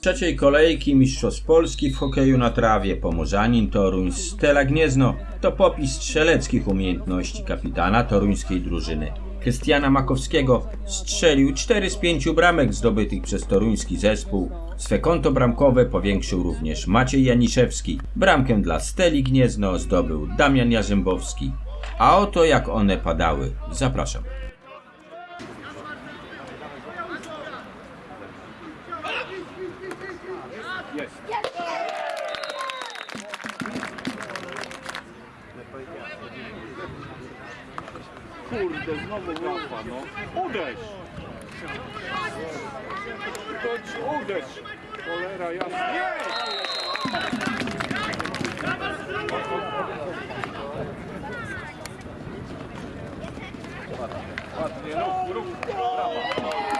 trzeciej kolejki Mistrzostw Polski w hokeju na trawie Pomorzanin Toruń Stela Gniezno to popis strzeleckich umiejętności kapitana toruńskiej drużyny. Krystiana Makowskiego strzelił 4 z 5 bramek zdobytych przez toruński zespół. Swe konto bramkowe powiększył również Maciej Janiszewski. Bramkę dla Steli Gniezno zdobył Damian Jarzębowski. A oto jak one padały. Zapraszam. Kurde, znowu łapa, no. Uderz! Chodź, uderz! Cholera jasna. Nie! Ładnie, rób, rób, brawa.